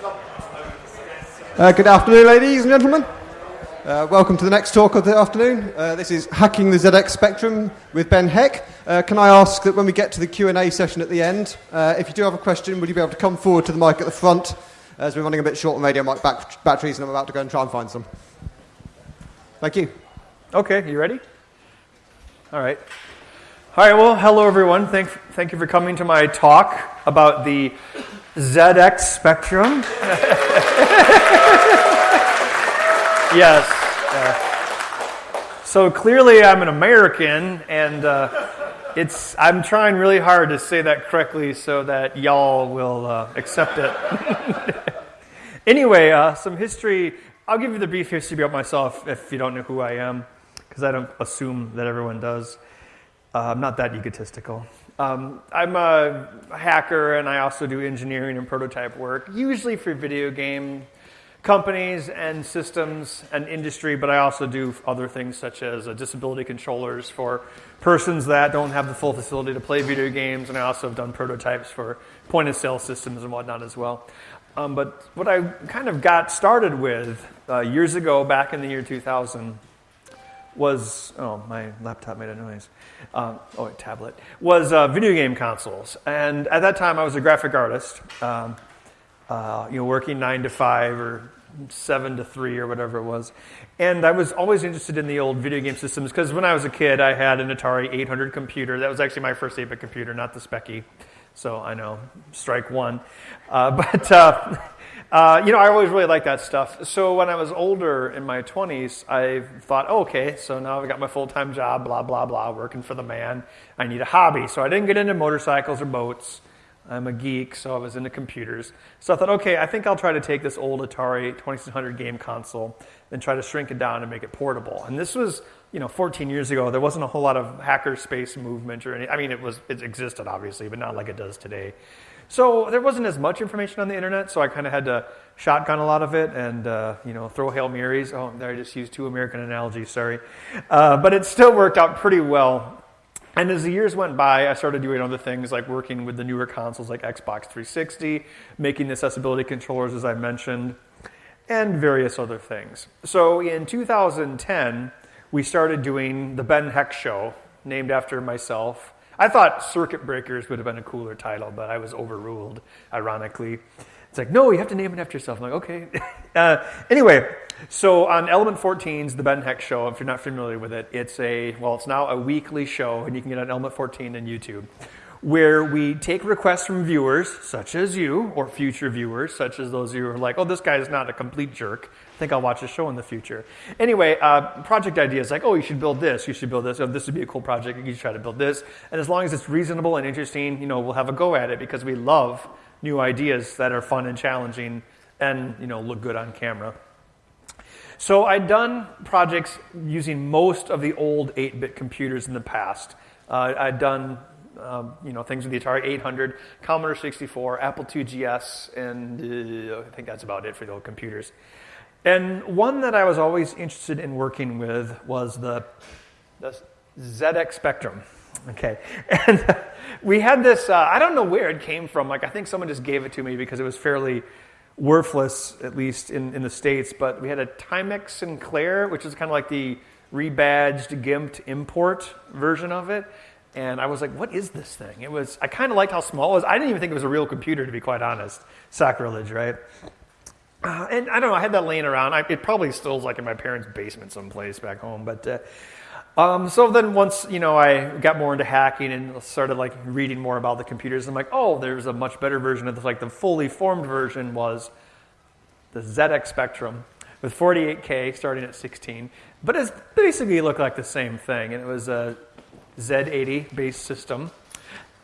Uh, good afternoon, ladies and gentlemen. Uh, welcome to the next talk of the afternoon. Uh, this is Hacking the ZX Spectrum with Ben Heck. Uh, can I ask that when we get to the Q&A session at the end, uh, if you do have a question, would you be able to come forward to the mic at the front, as we're running a bit short on radio mic back- batteries and I'm about to go and try and find some. Thank you. Okay, you ready? All right. All right, well, hello everyone. Thank, thank you for coming to my talk about the ZX Spectrum. yes. Uh, so clearly I'm an American, and uh, it's, I'm trying really hard to say that correctly so that y'all will uh, accept it. anyway, uh, some history. I'll give you the brief history about myself if you don't know who I am, because I don't assume that everyone does. Uh, I'm not that egotistical. Um, I'm a hacker and I also do engineering and prototype work, usually for video game companies and systems and industry, but I also do other things such as uh, disability controllers for persons that don't have the full facility to play video games, and I also have done prototypes for point of sale systems and whatnot as well. Um, but what I kind of got started with uh, years ago, back in the year 2000, was oh my laptop made a noise. Um, oh, a tablet was uh, video game consoles, and at that time I was a graphic artist. Um, uh, you know, working nine to five or seven to three or whatever it was, and I was always interested in the old video game systems because when I was a kid I had an Atari 800 computer. That was actually my first 8-bit computer, not the Speccy. So I know, strike one. Uh, but uh, you know, I always really like that stuff. So when I was older in my 20s, I thought, oh, okay, so now I've got my full time job, blah, blah, blah, working for the man. I need a hobby. So I didn't get into motorcycles or boats. I'm a geek, so I was into computers. So I thought, okay, I think I'll try to take this old Atari 2600 game console and try to shrink it down and make it portable. And this was, you know, 14 years ago. There wasn't a whole lot of hacker space movement or any. I mean, it was it existed obviously, but not like it does today. So there wasn't as much information on the internet, so I kind of had to shotgun a lot of it and uh, you know throw hail marys. Oh, I just used two American analogies. Sorry, uh, but it still worked out pretty well. And as the years went by, I started doing other things like working with the newer consoles like Xbox 360, making accessibility controllers, as I mentioned, and various other things. So in 2010, we started doing the Ben Heck Show, named after myself. I thought Circuit Breakers would have been a cooler title, but I was overruled, ironically. It's like, no, you have to name it after yourself. I'm like, okay. uh, anyway, so on Element 14's The Ben Heck Show, if you're not familiar with it, it's a, well, it's now a weekly show, and you can get it on Element 14 and YouTube, where we take requests from viewers, such as you, or future viewers, such as those of you who are like, oh, this guy is not a complete jerk. Think I'll watch a show in the future. Anyway, uh, project ideas like, oh, you should build this, you should build this, oh, this would be a cool project, you should try to build this. And as long as it's reasonable and interesting, you know, we'll have a go at it because we love new ideas that are fun and challenging and, you know, look good on camera. So I'd done projects using most of the old 8-bit computers in the past. Uh, I'd done um, you know things with the Atari 800, Commodore 64, Apple II GS, and uh, I think that's about it for the old computers. And one that I was always interested in working with was the, the ZX Spectrum. Okay, and we had this. Uh, I don't know where it came from. Like I think someone just gave it to me because it was fairly worthless, at least in, in the States, but we had a Timex Sinclair, which is kind of like the rebadged, gimped import version of it. And I was like, what is this thing? It was, I kind of liked how small it was. I didn't even think it was a real computer, to be quite honest. Sacrilege, right? Uh, and I don't know, I had that laying around. I, it probably still is like in my parents' basement someplace back home. But uh, um, so then once, you know, I got more into hacking and started like reading more about the computers, I'm like, oh, there's a much better version of this. Like the fully formed version was the ZX Spectrum with 48K starting at 16. But it basically looked like the same thing. And it was a Z80 based system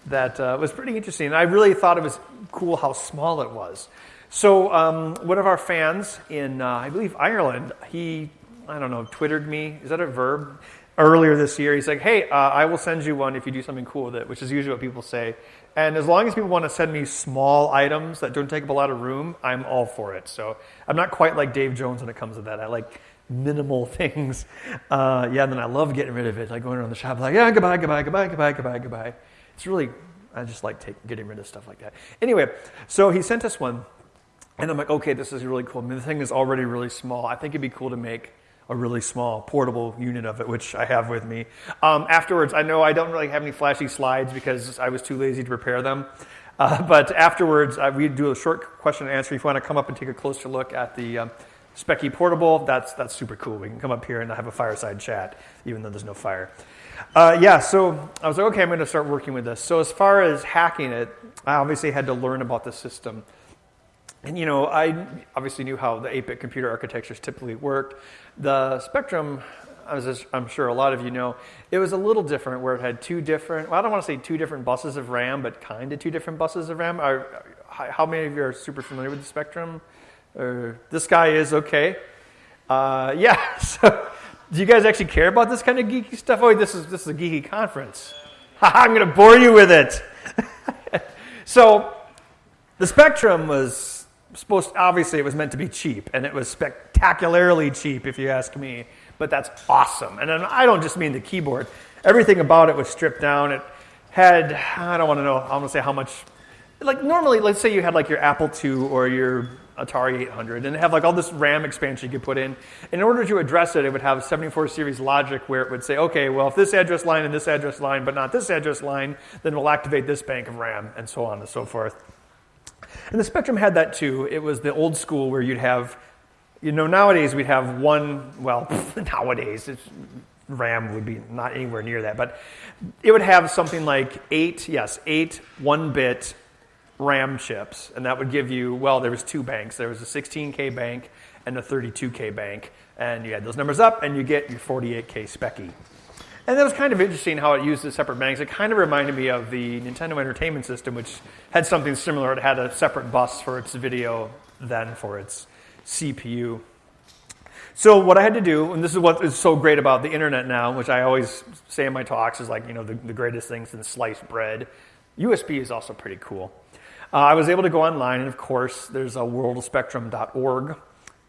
that uh, was pretty interesting. I really thought it was cool how small it was. So um, one of our fans in, uh, I believe, Ireland, he, I don't know, twittered me. Is that a verb? earlier this year. He's like, hey, uh, I will send you one if you do something cool with it, which is usually what people say. And as long as people want to send me small items that don't take up a lot of room, I'm all for it. So I'm not quite like Dave Jones when it comes to that. I like minimal things. Uh, yeah, and then I love getting rid of it. Like going around the shop, like, yeah, goodbye, goodbye, goodbye, goodbye, goodbye, goodbye. It's really, I just like take, getting rid of stuff like that. Anyway, so he sent us one. And I'm like, okay, this is really cool. I mean, the thing is already really small. I think it'd be cool to make a really small portable unit of it, which I have with me. Um, afterwards, I know I don't really have any flashy slides because I was too lazy to prepare them. Uh, but afterwards, uh, we do a short question and answer. If you want to come up and take a closer look at the um, Speccy Portable, that's, that's super cool. We can come up here and have a fireside chat, even though there's no fire. Uh, yeah, so I was like, okay, I'm going to start working with this. So as far as hacking it, I obviously had to learn about the system. And you know, I obviously knew how the 8-bit computer architectures typically worked. The Spectrum, as I'm sure a lot of you know, it was a little different where it had two different, well, I don't want to say two different buses of RAM, but kind of two different buses of RAM. Are, how many of you are super familiar with the Spectrum? This guy is okay. Uh, yeah, so do you guys actually care about this kind of geeky stuff? Oh, this is, this is a geeky conference. I'm going to bore you with it. so the Spectrum was supposed obviously it was meant to be cheap and it was spectacularly cheap if you ask me but that's awesome. And i don't just mean the keyboard. Everything about it was stripped down. It had i don't want to know i want to say how much like normally let's say you had like your apple ii or your atari 800 and have like all this ram expansion you could put in. In order to address it it would have 74 series logic where it would say okay well if this address line and this address line but not this address line then we'll activate this bank of ram and so on and so forth and the Spectrum had that too. It was the old school where you'd have, you know, nowadays we'd have one, well, nowadays, RAM would be not anywhere near that, but it would have something like eight, yes, eight one bit RAM chips. And that would give you, well, there was two banks. There was a 16K bank and a 32K bank. And you add those numbers up and you get your 48K Speccy. And that was kind of interesting how it used the separate banks. It kind of reminded me of the Nintendo Entertainment System, which had something similar. It had a separate bus for its video than for its CPU. So what I had to do, and this is what is so great about the internet now, which I always say in my talks is like, you know, the, the greatest thing since sliced bread. USB is also pretty cool. Uh, I was able to go online, and of course, there's a worldofspectrum.org.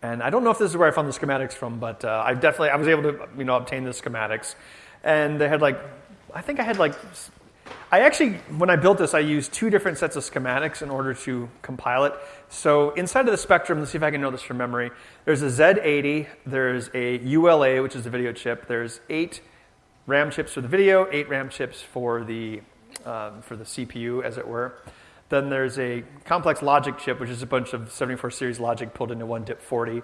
And I don't know if this is where I found the schematics from, but uh, I definitely I was able to you know obtain the schematics and they had like, I think I had like, I actually, when I built this, I used two different sets of schematics in order to compile it. So inside of the Spectrum, let's see if I can know this from memory. There's a Z80, there's a ULA, which is a video chip. There's eight RAM chips for the video, eight RAM chips for the um, for the CPU, as it were. Then there's a complex logic chip, which is a bunch of 74 series logic pulled into one DIP 40.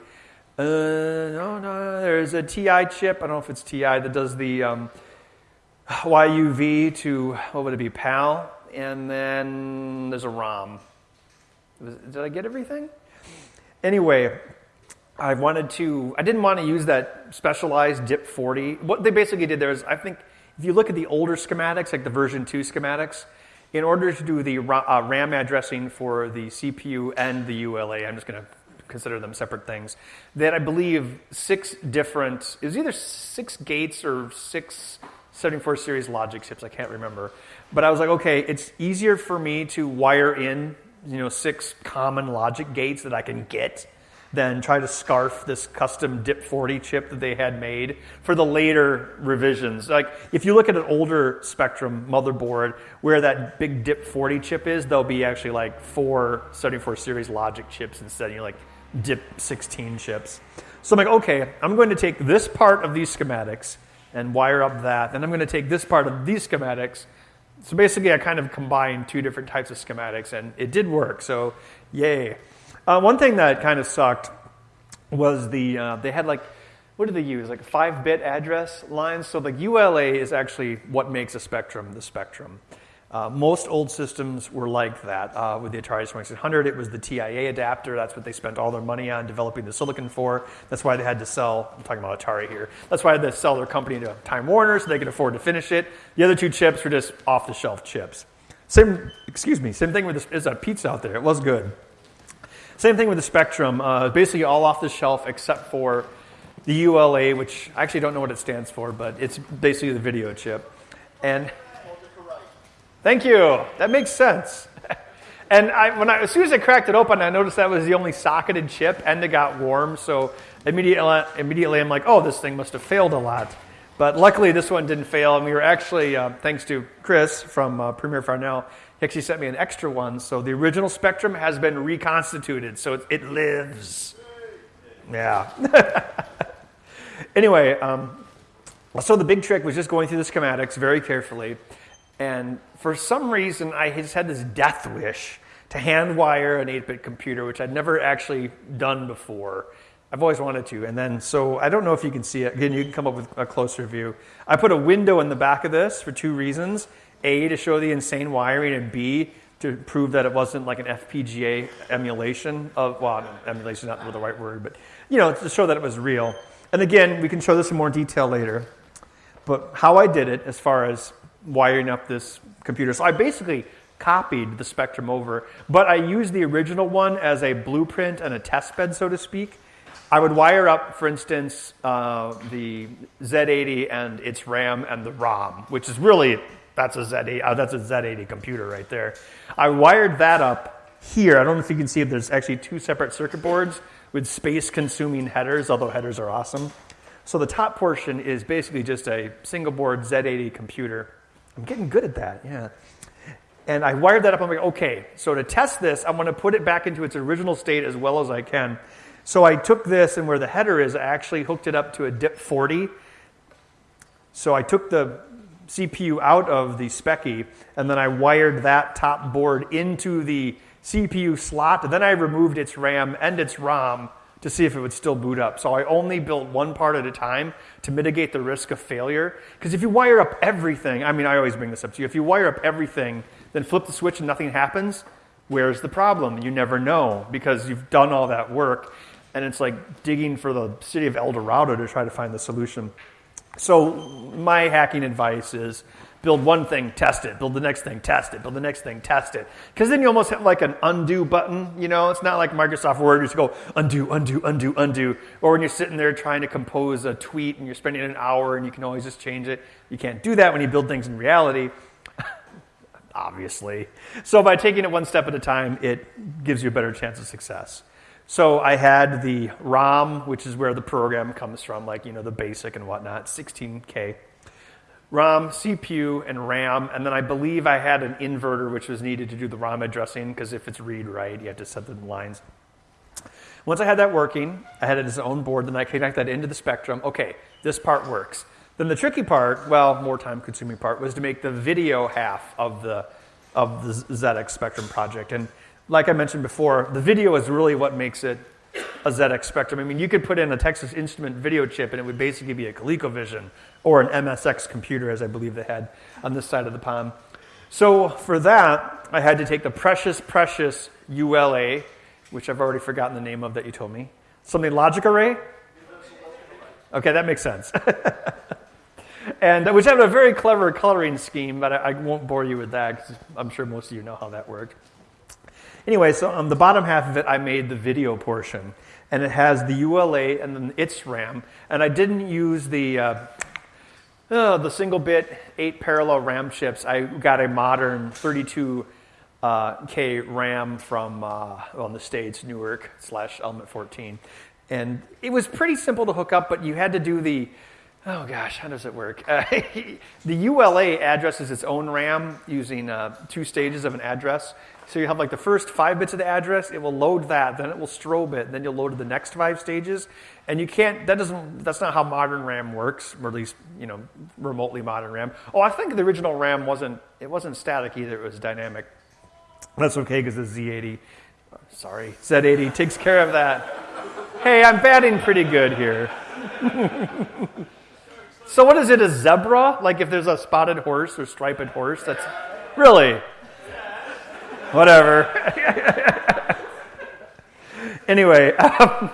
Uh, no, no, there's a TI chip. I don't know if it's TI that does the um, YUV to, what would it be, PAL? And then there's a ROM. Did I get everything? Anyway, I wanted to, I didn't want to use that specialized DIP 40. What they basically did there is, I think, if you look at the older schematics, like the version 2 schematics, in order to do the uh, RAM addressing for the CPU and the ULA, I'm just going to consider them separate things. That I believe six different, it was either six gates or six 74 series logic chips, I can't remember. But I was like, okay, it's easier for me to wire in, you know, six common logic gates that I can get than try to scarf this custom DIP 40 chip that they had made for the later revisions. Like if you look at an older Spectrum motherboard where that big DIP 40 chip is, there'll be actually like four 74 series logic chips instead. You're like, DIP 16 chips. So I'm like, okay, I'm going to take this part of these schematics and wire up that. and I'm going to take this part of these schematics. So basically, I kind of combined two different types of schematics, and it did work. So, yay. Uh, one thing that kind of sucked was the, uh, they had like, what did they use? Like five bit address lines. So, the ULA is actually what makes a spectrum the spectrum. Uh, most old systems were like that. Uh, with the Atari 2600, it was the TIA adapter. That's what they spent all their money on developing the silicon for. That's why they had to sell, I'm talking about Atari here. That's why they had to sell their company to Time Warner so they could afford to finish it. The other two chips were just off the shelf chips. Same, excuse me, same thing with this, there's a pizza out there. It was good. Same thing with the Spectrum. Uh, basically all off the shelf except for the ULA, which I actually don't know what it stands for, but it's basically the video chip. And Thank you. That makes sense. and I, when I, as soon as I cracked it open, I noticed that was the only socketed chip and it got warm. So immediately, immediately I'm like, oh, this thing must have failed a lot. But luckily, this one didn't fail, and we were actually, uh, thanks to Chris from uh, Premier Farnell, he actually sent me an extra one. So the original Spectrum has been reconstituted, so it, it lives. Yeah. anyway, um, so the big trick was just going through the schematics very carefully, and for some reason, I just had this death wish to hand wire an 8 bit computer, which I'd never actually done before. I've always wanted to. And then, so I don't know if you can see it. Again, you can come up with a closer view. I put a window in the back of this for two reasons A, to show the insane wiring, and B, to prove that it wasn't like an FPGA emulation of, well, emulation is not the right word, but, you know, to show that it was real. And again, we can show this in more detail later. But how I did it as far as wiring up this computer. So I basically copied the Spectrum over, but I used the original one as a blueprint and a test bed, so to speak. I would wire up, for instance, uh, the Z80 and its RAM and the ROM, which is really that's a Z80 uh, that's a Z80 computer right there. I wired that up here. I don't know if you can see it. There's actually two separate circuit boards with space-consuming headers, although headers are awesome. So the top portion is basically just a single board Z80 computer. I'm getting good at that, yeah. And I wired that up. I'm like, okay, so to test this, I'm going to put it back into its original state as well as I can. So I took this, and where the header is, I actually hooked it up to a DIP 40. So I took the CPU out of the Speccy, and then I wired that top board into the CPU slot. Then I removed its RAM and its ROM to see if it would still boot up. So I only built one part at a time to mitigate the risk of failure. Because if you wire up everything, I mean, I always bring this up to you. If you wire up everything, then flip the switch and nothing happens, where's the problem? You never know because you've done all that work. And it's like digging for the city of El Dorado to try to find the solution. So, my hacking advice is build one thing, test it. Build the next thing, test it. Build the next thing, test it. Because then you almost have like an undo button. You know, it's not like Microsoft Word. You just go undo, undo, undo, undo. Or when you're sitting there trying to compose a tweet and you're spending an hour and you can always just change it. You can't do that when you build things in reality. Obviously. So by taking it one step at a time, it gives you a better chance of success. So I had the ROM, which is where the program comes from, like you know the basic and whatnot, 16K. ROM, CPU, and RAM, and then I believe I had an inverter which was needed to do the ROM addressing because if it's read write, you have to set the lines. Once I had that working, I had it as its own board, then I connect that into the Spectrum. Okay, this part works. Then the tricky part, well, more time consuming part, was to make the video half of the of the ZX Spectrum project. And like I mentioned before, the video is really what makes it a ZX Spectrum. I mean, you could put in a Texas Instrument video chip and it would basically be a ColecoVision or an MSX computer, as I believe they had on this side of the pond. So for that, I had to take the precious, precious ULA, which I've already forgotten the name of that you told me. Something logic array? Okay, that makes sense. and uh, which had a very clever coloring scheme, but I, I won't bore you with that because I'm sure most of you know how that worked. Anyway, so on the bottom half of it, I made the video portion, and it has the ULA and then its RAM, and I didn't use the uh, uh, the single bit eight parallel RAM chips. I got a modern 32 uh, K RAM from uh, the states, Newark slash Element 14, and it was pretty simple to hook up, but you had to do the Oh gosh, how does it work? Uh, the ULA addresses its own RAM using uh, two stages of an address. So you have like the first five bits of the address, it will load that, then it will strobe it, then you'll load the next five stages. And you can't, that doesn't, that's not how modern RAM works, or at least, you know, remotely modern RAM. Oh, I think the original RAM wasn't, it wasn't static either, it was dynamic. That's okay because the Z80, sorry, Z80 takes care of that. Hey, I'm batting pretty good here. So what is it? A zebra? Like if there's a spotted horse or striped horse? That's really whatever. anyway, um,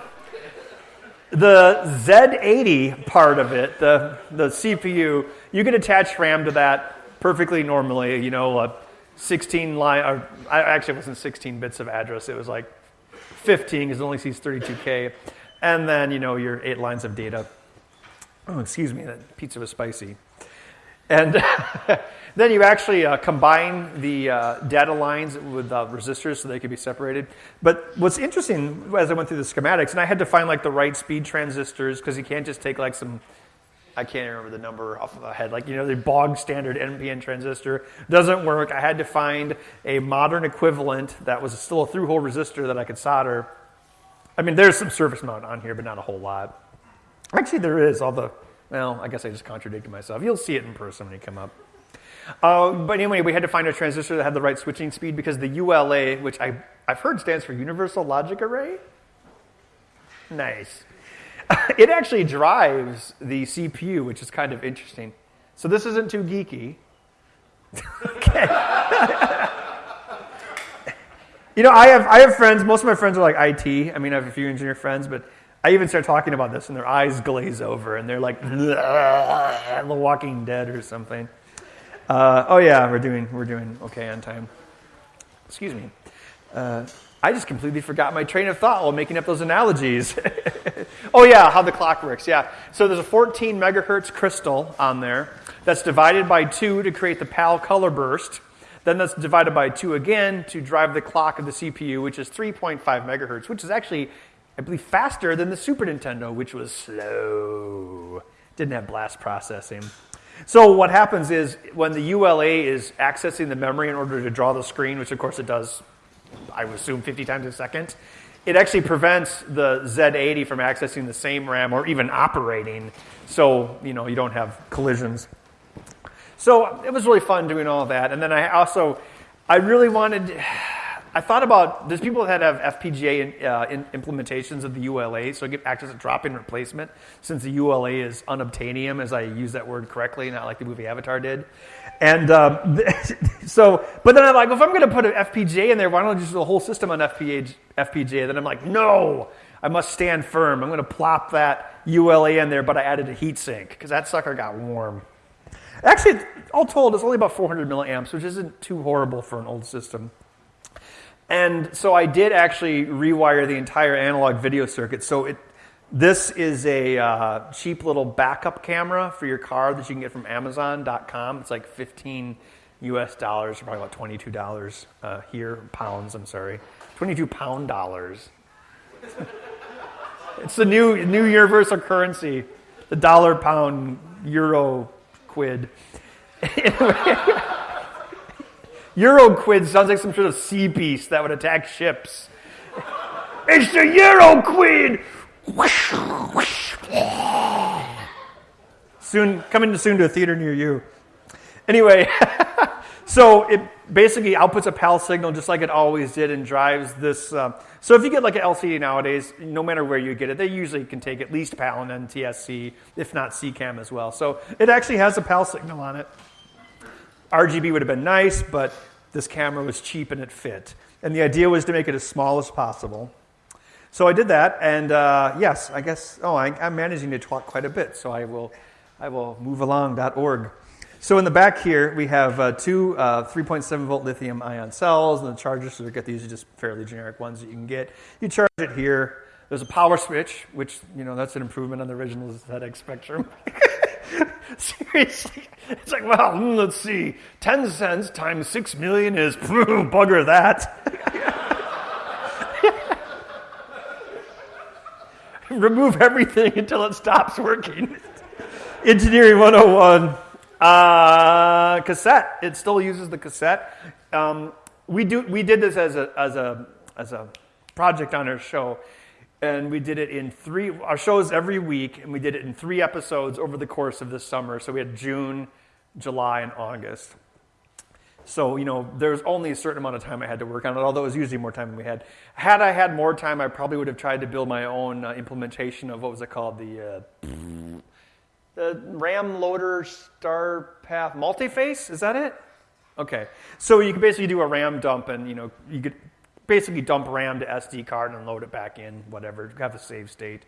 the Z80 part of it, the the CPU, you can attach RAM to that perfectly normally. You know, a 16 line. Or, I actually wasn't 16 bits of address. It was like 15 because it only sees 32k, and then you know your eight lines of data oh, excuse me, that pizza was spicy. And then you actually uh, combine the uh, data lines with uh, resistors so they could be separated. But what's interesting as I went through the schematics, and I had to find like the right speed transistors because you can't just take like some I can't remember the number off of my head. Like, you know, the bog standard NPN transistor doesn't work. I had to find a modern equivalent that was still a through hole resistor that I could solder. I mean, there's some surface mount on here, but not a whole lot. Actually, there is, although, well, I guess I just contradicted myself. You'll see it in person when you come up. Uh, but anyway, we had to find a transistor that had the right switching speed because the ULA, which I, I've heard stands for Universal Logic Array. Nice. it actually drives the CPU, which is kind of interesting. So this isn't too geeky. okay. you know, I have, I have friends, most of my friends are like IT. I mean, I have a few engineer friends, but I even start talking about this and their eyes glaze over and they're like, The Walking Dead or something. Uh, oh yeah, we're doing we're doing okay on time. Excuse me. Uh, I just completely forgot my train of thought while making up those analogies. oh yeah, how the clock works. Yeah. So there's a 14 megahertz crystal on there that's divided by two to create the PAL color burst. Then that's divided by two again to drive the clock of the CPU, which is 3.5 megahertz, which is actually, I believe, faster than the Super Nintendo, which was slow. Didn't have blast processing. So what happens is when the ULA is accessing the memory in order to draw the screen, which of course it does, I would assume 50 times a second, it actually prevents the Z80 from accessing the same RAM or even operating, so you know you don't have collisions. So it was really fun doing all that, and then I also, I really wanted. I thought about there's people that have FPGA in, uh, in implementations of the ULA, so I get access to drop-in replacement since the ULA is unobtainium, as I use that word correctly, not like the movie Avatar did. And um, so, but then I'm like, if I'm going to put an FPGA in there, why don't I just do the whole system on FPGA? FPGA? Then I'm like, no, I must stand firm. I'm going to plop that ULA in there, but I added a heatsink because that sucker got warm. Actually, all told, it's only about 400 milliamps, which isn't too horrible for an old system. And so I did actually rewire the entire analog video circuit. So it, this is a uh, cheap little backup camera for your car that you can get from Amazon.com. It's like 15 US dollars, probably about $22 uh, here, pounds, I'm sorry. 22 pound dollars. it's the new, new universal currency, the dollar, pound, euro, quid. Euroquid sounds like some sort of sea beast that would attack ships. it's the Euroquid! soon, coming soon to a theater near you. Anyway, so it basically outputs a PAL signal just like it always did and drives this. Uh, so if you get like an LCD nowadays, no matter where you get it, they usually can take at least PAL and NTSC, if not SECAM as well. So it actually has a PAL signal on it. RGB would have been nice, but this camera was cheap and it fit. And the idea was to make it as small as possible. So I did that, and uh, yes, I guess, oh, I, am managing to talk quite a bit, so I will, I will move along.org. So in the back here, we have uh, two uh, 3.7 volt lithium ion cells, and the charger circuit, these are just fairly generic ones that you can get. You charge it here. There's a power switch, which, you know, that's an improvement on the original ZX Spectrum. Seriously. It's like, well, hmm, let's see. 10 cents times 6 million is bugger that. Remove everything until it stops working. Engineering 101. Uh, cassette. It still uses the cassette. Um, we, do, we did this as a, as, a, as a project on our show and we did it in three our shows every week and we did it in three episodes over the course of this summer. So we had june july and august. So you know there's only a certain amount of time i had to work on it although it was usually more time than we had. Had i had more time i probably would have tried to build my own uh, implementation of what was it called? The uh, the ram loader star path multiface? Is that it? Okay. So you can basically do a ram dump and you know you could basically dump RAM to SD card and load it back in, whatever, have a save state.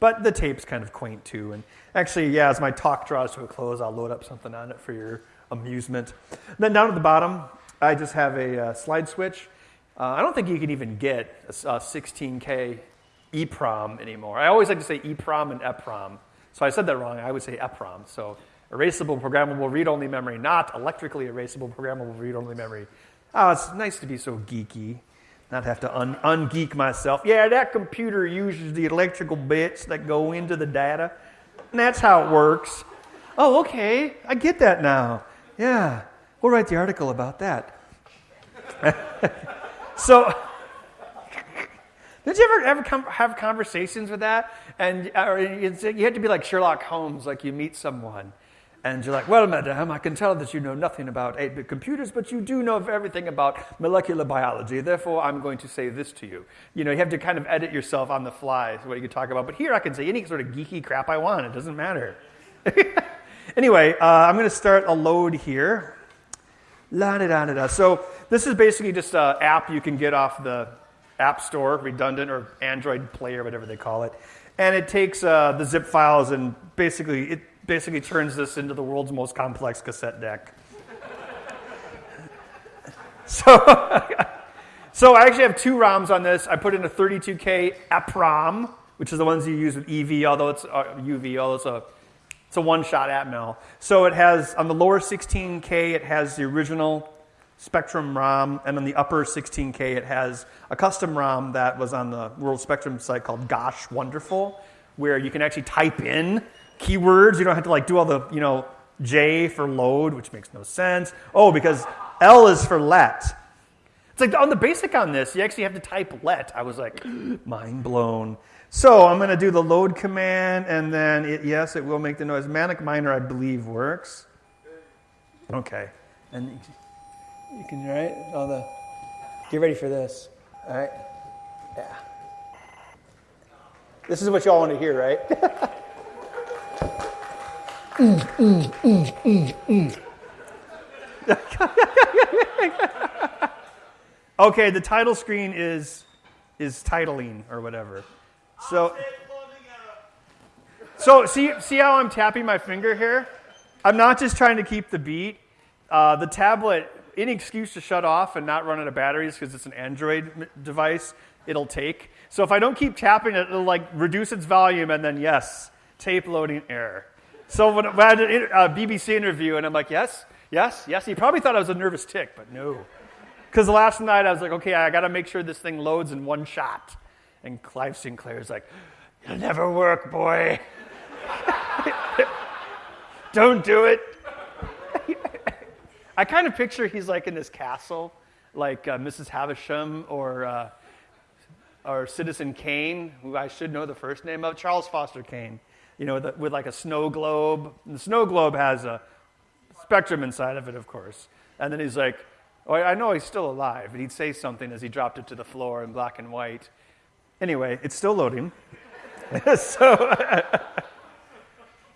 But the tape's kind of quaint too. And actually, yeah, as my talk draws to a close, I'll load up something on it for your amusement. then down at the bottom, I just have a uh, slide switch. Uh, I don't think you can even get a, a 16K EEPROM anymore. I always like to say EEPROM and EPROM. So I said that wrong. I would say EPROM. So erasable programmable read-only memory, not electrically erasable programmable read-only memory. Oh, it's nice to be so geeky not have to un- ungeek myself. Yeah, that computer uses the electrical bits that go into the data. And that's how it works. Oh, okay. I get that now. Yeah. We'll write the article about that. so, did you ever ever come, have conversations with that? And or you have to be like Sherlock Holmes, like you meet someone, and you're like, "Well, madam, I can tell that you know nothing about 8-bit computers, but you do know everything about molecular biology. Therefore, I'm going to say this to you." You know, you have to kind of edit yourself on the fly, what you can talk about. But here, I can say any sort of geeky crap I want. It doesn't matter. anyway, uh, I'm going to start a load here. La da da da da. So this is basically just an app you can get off the App Store, redundant or Android Play or whatever they call it, and it takes uh, the zip files and basically it basically turns this into the world's most complex cassette deck. so, so I actually have two ROMs on this. I put in a 32K EPROM, which is the ones you use with EV, although it's uh, UV, although it's a it's a one-shot Atmel. So it has on the lower 16K, it has the original Spectrum ROM, and on the upper 16K, it has a custom ROM that was on the World Spectrum site called Gosh Wonderful, where you can actually type in keywords. You don't have to like do all the you know J for load, which makes no sense. Oh, because L is for let. It's like on the basic on this, you actually have to type let. I was like, mind blown. So I'm going to do the load command, and then it, yes, it will make the noise. Manic Miner, I believe, works. Okay, and you can right all the. Get ready for this. All right. Yeah. This is what y'all want to hear, right? okay, the title screen is is titling or whatever. So, so see, see how I'm tapping my finger here? I'm not just trying to keep the beat. Uh, the tablet, any excuse to shut off and not run out of batteries because it's an Android device, it'll take. So if I don't keep tapping it, it'll like reduce its volume and then yes, tape loading error. So when, I had a BBC interview and I'm like, yes, yes, yes. He probably thought I was a nervous tick, but no. Because last night I was like, okay, I got to make sure this thing loads in one shot. And Clive Sinclair's like, it'll never work, boy. Don't do it. I kind of picture he's like in this castle, like uh, Mrs. Havisham or, uh, or Citizen Kane, who I should know the first name of, Charles Foster Kane, you know, with, with like a snow globe. And the snow globe has a spectrum inside of it, of course. And then he's like, oh, I know he's still alive. And he'd say something as he dropped it to the floor in black and white. Anyway, it's still loading. so,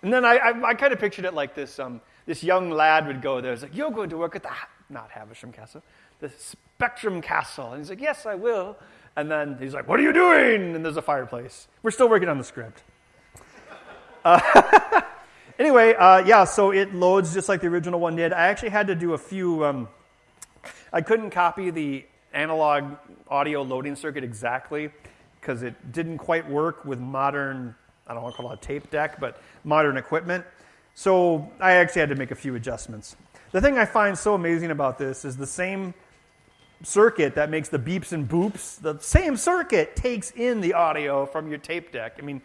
and then I, I, I kind of pictured it like this. Um, this young lad would go there. He's like, "You're going to work at the not Havisham Castle, the Spectrum Castle." And he's like, "Yes, I will." And then he's like, "What are you doing?" And there's a fireplace. We're still working on the script. Anyway, uh, yeah. So it loads just like the original one did. I actually had to do a few. Um, I couldn't copy the analog audio loading circuit exactly because it didn't quite work with modern, I don't want to call it a tape deck, but modern equipment. So I actually had to make a few adjustments. The thing I find so amazing about this is the same circuit that makes the beeps and boops, the same circuit takes in the audio from your tape deck. I mean,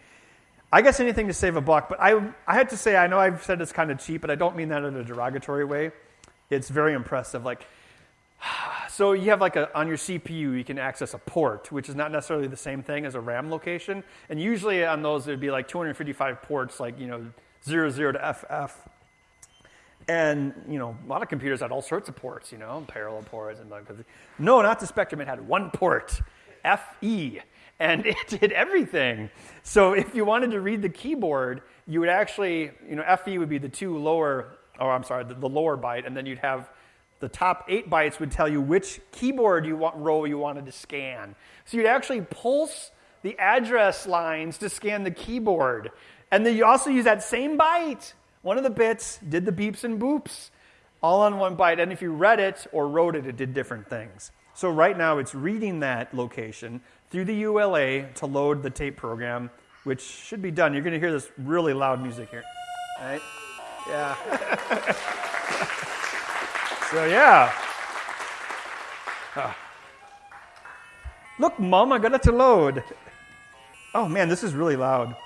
I guess anything to save a buck, but I, I had to say, I know I've said it's kind of cheap, but I don't mean that in a derogatory way. It's very impressive. Like, so you have like a, on your CPU, you can access a port, which is not necessarily the same thing as a RAM location. And usually on those, there'd be like 255 ports, like, you know, 00 to FF. And, you know, a lot of computers had all sorts of ports, you know, parallel ports. and like, No, not the Spectrum. It had one port, FE, and it did everything. So if you wanted to read the keyboard, you would actually, you know, FE would be the two lower, or I'm sorry, the, the lower byte, and then you'd have the top eight bytes would tell you which keyboard you want, row you wanted to scan. So you'd actually pulse the address lines to scan the keyboard. And then you also use that same byte. One of the bits did the beeps and boops all on one byte. And if you read it or wrote it, it did different things. So right now it's reading that location through the ULA to load the tape program, which should be done. You're going to hear this really loud music here. Right? Yeah. So, yeah. Oh. Look, Mom, I got it to load. Oh, man, this is really loud.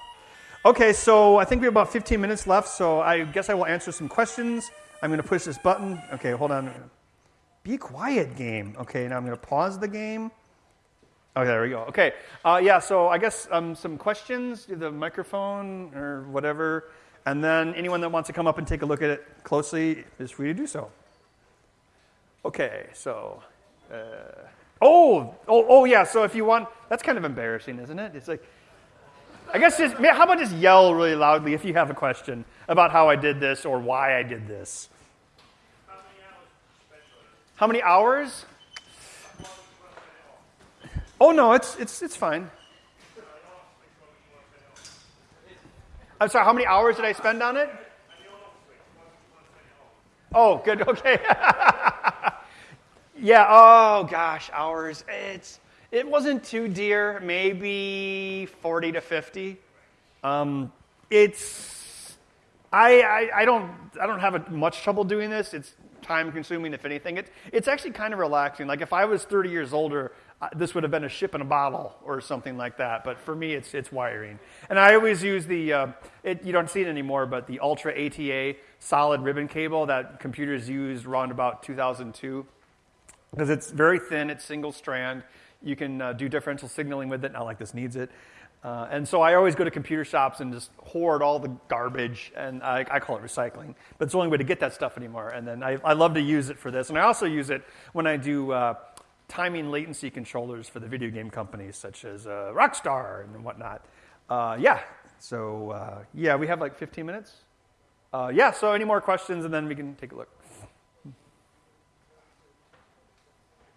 Okay, so I think we have about 15 minutes left, so I guess I will answer some questions. I'm going to push this button. Okay, hold on. Be quiet, game. Okay, now I'm going to pause the game. Okay, there we go. Okay, uh, yeah, so I guess um, some questions, the microphone or whatever, and then anyone that wants to come up and take a look at it closely is free to do so. Okay, so. Uh, oh, oh, oh, yeah, so if you want, that's kind of embarrassing, isn't it? It's like, I guess just, how about just yell really loudly if you have a question about how I did this or why I did this? How many hours? Oh no, it's it's it's fine. I'm sorry. How many hours did I spend on it? Oh, good. Okay. yeah. Oh gosh, hours. It's it wasn't too dear. Maybe forty to fifty. Um, it's I, I I don't I don't have a, much trouble doing this. It's time consuming, if anything. It's, it's actually kind of relaxing. Like if I was 30 years older, this would have been a ship in a bottle or something like that. But for me, it's, it's wiring. And I always use the, uh, it, you don't see it anymore, but the Ultra ATA solid ribbon cable that computers used around about 2002. Because it's very thin, it's single strand. You can uh, do differential signaling with it, not like this needs it. Uh, and so I always go to computer shops and just hoard all the garbage, and I, I, call it recycling. But it's the only way to get that stuff anymore. And then I, I love to use it for this. And I also use it when I do uh, timing latency controllers for the video game companies, such as uh, Rockstar and whatnot. Uh, yeah, so uh, yeah, we have like 15 minutes. Uh, yeah, so any more questions, and then we can take a look.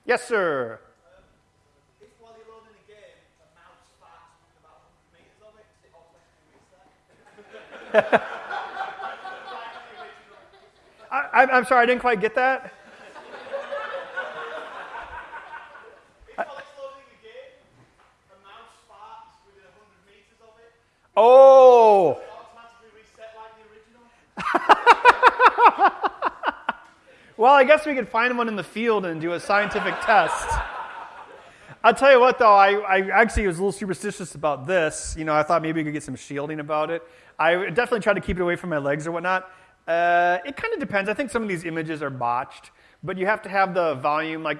Yes, sir. I, am sorry, I didn't quite get that. Oh. well, I guess we could find one in the field and do a scientific test. I'll tell you what, though, I, I actually was a little superstitious about this. You know, I thought maybe we could get some shielding about it. I definitely tried to keep it away from my legs or whatnot. Uh, it kind of depends. I think some of these images are botched, but you have to have the volume. Like,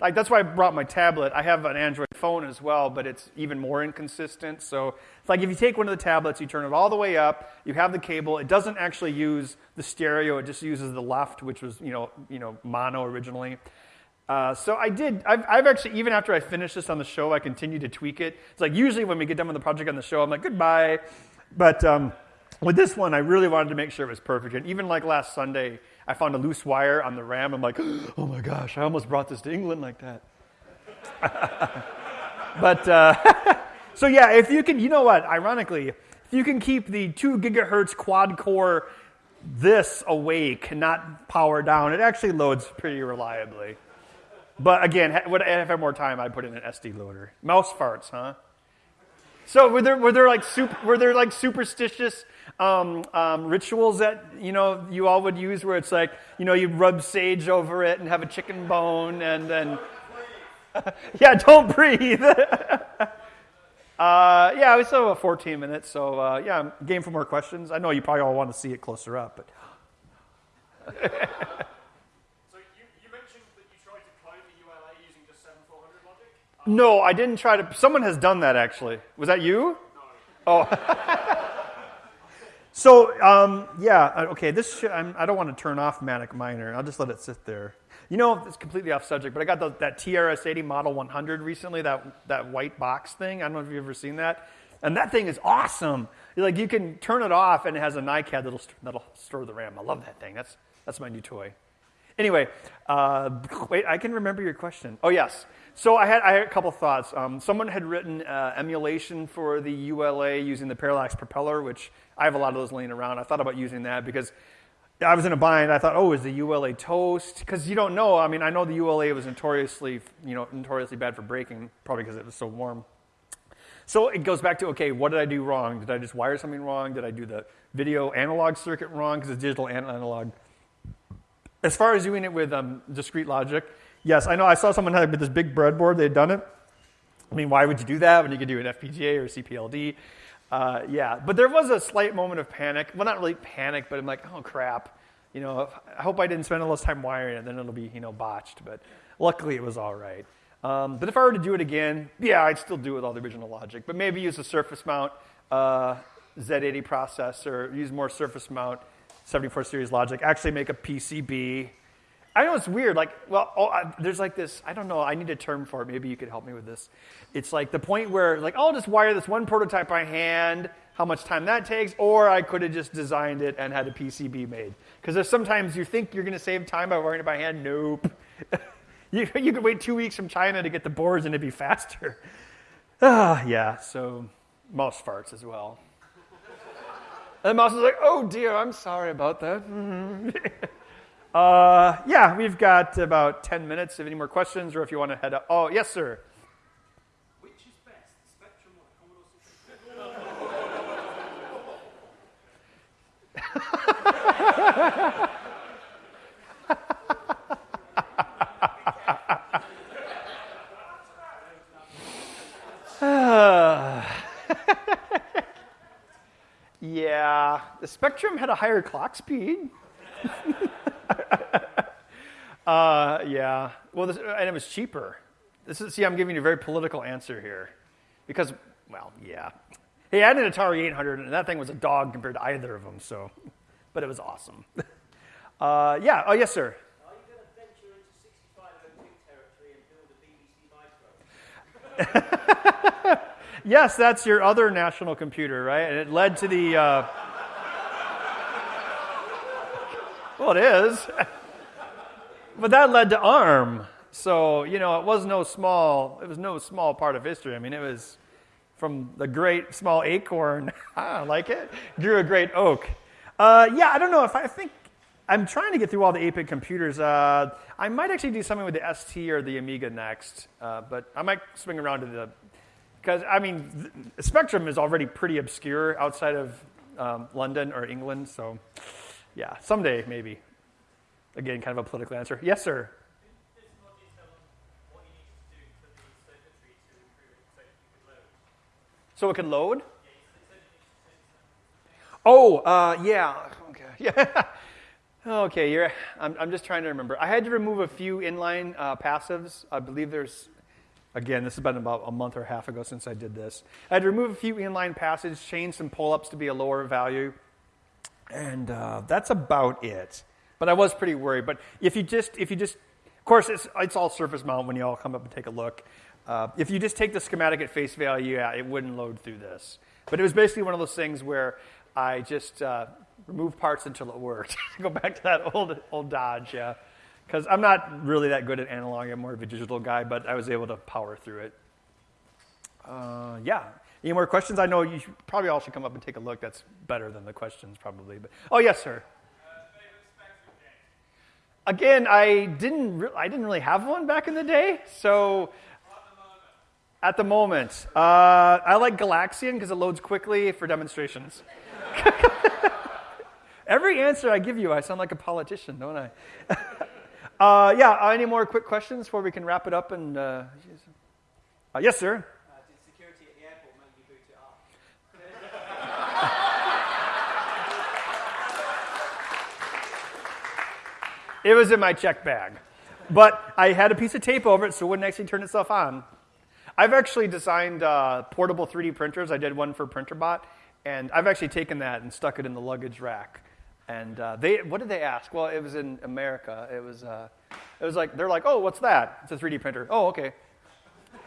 like that's why I brought my tablet. I have an Android phone as well, but it's even more inconsistent. So it's like if you take one of the tablets, you turn it all the way up, you have the cable. It doesn't actually use the stereo. It just uses the left, which was you know you know mono originally. Uh, so I did. I've, I've, actually, even after I finished this on the show, I continue to tweak it. It's like usually when we get done with the project on the show, I'm like, goodbye. But um, with this one, I really wanted to make sure it was perfect. And even like last Sunday, I found a loose wire on the RAM. I'm like, oh my gosh, I almost brought this to England like that. but uh, so yeah, if you can, you know what? Ironically, if you can keep the two gigahertz quad core this awake, not power down, it actually loads pretty reliably. But again, would I have more time, I'd put in an SD loader. Mouse farts, huh? So were there were there like super, were there like superstitious um, um, rituals that you know you all would use where it's like you know you rub sage over it and have a chicken bone and then yeah don't breathe. uh, yeah, we still have 14 minutes, so uh, yeah, game for more questions. I know you probably all want to see it closer up, but. No, I didn't try to. Someone has done that actually. Was that you? No. Oh. so, um, yeah, uh, okay, this should, I'm, I do not want to turn off Manic Miner. I'll just let it sit there. You know, it's completely off subject, but I got the, that TRS-80 Model 100 recently, that, that white box thing. I don't know if you've ever seen that. And that thing is awesome. Like, you can turn it off, and it has a NiCad that'll, that'll store the RAM. I love that thing. That's, that's my new toy. Anyway, uh, wait, I can remember your question. Oh, yes. So I had, I had a couple thoughts. Um, someone had written uh, emulation for the ULA using the Parallax propeller, which I have a lot of those laying around. I thought about using that because I was in a bind. I thought, oh, is the ULA toast? Because you don't know. I mean, I know the ULA was notoriously, you know, notoriously bad for breaking, probably because it was so warm. So it goes back to, okay, what did I do wrong? Did I just wire something wrong? Did I do the video analog circuit wrong because it's digital and analog? As far as doing it with um, discrete logic, Yes, I know. I saw someone had this big breadboard. They had done it. I mean, why would you do that when you could do an FPGA or CPLD? Uh, yeah, but there was a slight moment of panic. Well, not really panic, but I'm like, oh crap. You know, I hope I didn't spend all this time wiring it, then it'll be, you know, botched. But luckily it was all right. Um, but if I were to do it again, yeah, I'd still do it with all the original logic. But maybe use a surface mount uh, Z80 processor, use more surface mount 74 series logic, actually make a PCB. I know it's weird. Like, well, oh, I, there's like this. I don't know. I need a term for it. Maybe you could help me with this. It's like the point where, like, I'll just wire this one prototype by hand. How much time that takes, or I could have just designed it and had a PCB made. Because there's sometimes you think you're going to save time by wiring it by hand. Nope. you, you could wait two weeks from China to get the boards and it'd be faster. Ah, yeah. So mouse farts as well. And the mouse is like, oh dear, I'm sorry about that. uh, yeah, we've got about 10 minutes. If any more questions, or if you want to head up. Oh, yes, sir. Which is best, Spectrum or Commodore 64? yeah, the Spectrum had a higher clock speed. uh, yeah, well, this, and it was cheaper. This is, see, I'm giving you a very political answer here. Because, well, yeah. He had an Atari 800, and that thing was a dog compared to either of them, so, but it was awesome. Uh, yeah, oh, yes, sir. Are you going to venture into 6502 territory and build a BBC Micro? Yes, that's your other national computer, right? And it led to the. Uh... well, it is. But that led to ARM. So, you know, it was no small, it was no small part of history. I mean, it was from the great small acorn, I like it, grew a great oak. Uh, yeah, I don't know if I, think I'm trying to get through all the 8-bit computers. Uh, I might actually do something with the ST or the Amiga next, uh, but I might swing around to the because I mean, Spectrum is already pretty obscure outside of um, London or England. So, yeah, someday maybe. Again, kind of a political answer. Yes, sir. So it could load? Oh, uh, yeah. Okay. Yeah. okay, you're, I'm, I'm just trying to remember. I had to remove a few inline uh, passives. I believe there's Again, this has been about a month or a half ago since I did this. I had to remove a few inline passives, change some pull-ups to be a lower value, and uh, that's about it. But I was pretty worried. But if you just, if you just, of course, it's, it's all surface mount when you all come up and take a look. Uh, if you just take the schematic at face value, yeah, it wouldn't load through this. But it was basically one of those things where I just uh, removed parts until it worked. Go back to that old old Dodge, yeah because I'm not really that good at analog. I'm more of a digital guy, but I was able to power through it. Uh, yeah. Any more questions? I know you probably all should come up and take a look. That's better than the questions, probably. But oh, yes, sir. Again, I didn't. Re- I didn't really have one back in the day, so. At the moment, uh, I like Galaxian because it loads quickly for demonstrations. Every answer I give you, I sound like a politician, don't I? Uh, yeah, any more quick questions before we can wrap it up? And uh, Yes, sir. Uh, did security at the airport make you boot it up? It was in my check bag. But I had a piece of tape over it so it wouldn't actually turn itself on. I've actually designed uh, portable 3D printers. I did one for Printrbot, and I've actually taken that and stuck it in the luggage rack. And uh, they, what did they ask? Well, it was in America. It was, uh, it was like, they're like, oh, what's that? It's a 3D printer. Oh, okay.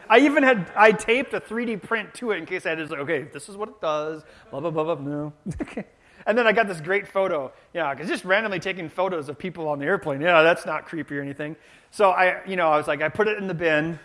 I even had, I taped a 3D print to it in case I had to, like, okay, this is what it does, blah, blah, blah, blah, no. and then I got this great photo, yeah, because just randomly taking photos of people on the airplane, yeah, that's not creepy or anything. So I, you know, I was like, I put it in the bin,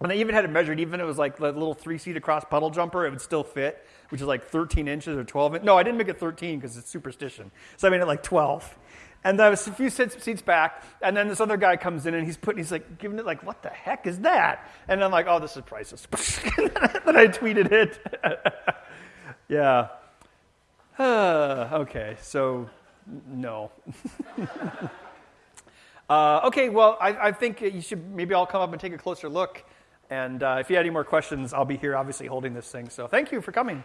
and I even had it measured, even it was like the little three seat across puddle jumper, it would still fit which is like 13 inches or 12 inches. No, I didn't make it 13 because it's superstition. So I made it like 12. And there was a few seats back, and then this other guy comes in and he's putting, he's like giving it like, what the heck is that? And I'm like, oh, this is priceless. then I tweeted it. yeah. Uh, okay, so no. uh, okay, well, I, I, think you should maybe I'll come up and take a closer look And uh, if you had any more questions, I'll be here obviously holding this thing. So thank you for coming.